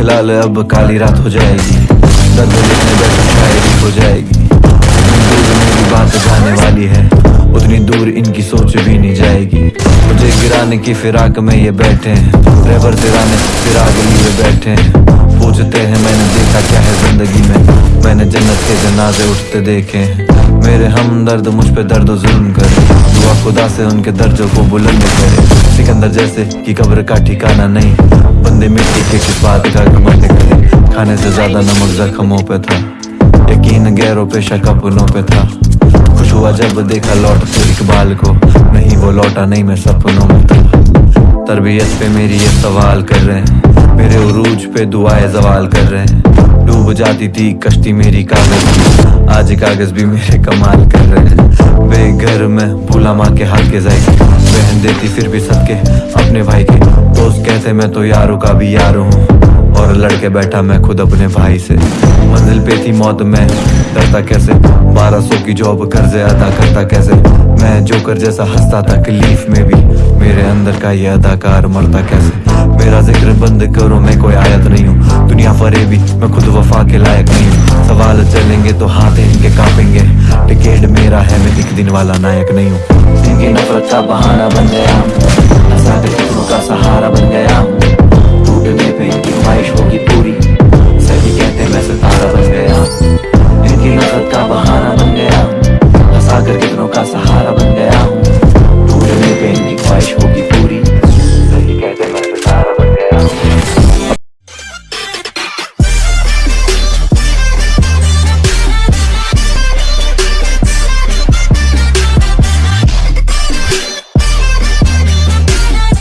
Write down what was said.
लाल अब काली रात हो जाएगी। दर्द शायरी हो जाएगी। मेरी बात जाने वाली है, उतनी दूर इनकी सोच भी नहीं जाएगी। मुझे गिराने की फिराक में ये बैठे हैं, ड्राइवर गिराने फिराक लिए बैठे हैं। पूछते हैं, मैंने देखा क्या है ज़िंदगी में। मैंने जन्नत के जनाजे उठते देखे मेरे हम दर्द मुझ पे दर्द जुल्म करे। दुआ खुदा से उनके दर्जों को बुलंद करे। सिकंदर जैसे की कब्र का ठिकाना नहीं, बंदे मिट्टी के किस बात का घमंड करे। खाने से ज़्यादा नमक जख्मों पे था। यकीन गैरों पे शक अपनों पे था। खुश हुआ जब देखा लौट तो इकबाल को। नहीं, वो लौटा नहीं, मैं सपनों में था। तरबियत पे मेरी ये सवाल कर रहे हैं। मेरे उरूज पे दुआएँ जवाल कर रहे हैं। डूब जाती थी कश्ती मेरी कागज़ आज कागज़ भी मेरे कमाल कर रहे हैं। बेघर में भूला माँ के हाथ के जाए बहन देती फिर भी सबके अपने भाई के। दोस्त कहते, मैं तो यारों का भी यार हूँ। और लड़के बैठा मैं खुद अपने भाई से। मंजिल पे थी मौत, में डरता कैसे? बारह सौ की जॉब कर्जे अदा करता कैसे? मैं जोकर जैसा हंसता था तकलीफ़ में भी। मेरे अंदर का ये अदाकार मरता कैसे? मेरा ज़िक्र बंद करो, मैं कोई आयत नहीं हूँ। दुनिया फरे भी मैं खुद वफा के लायक नहीं हूँ। सवाल चलेंगे तो हाथ इनके कांपेंगे। टिकेट मेरा है, मैं दिख दिन वाला नायक नहीं हूँ। नफरत का बहाना बन गया।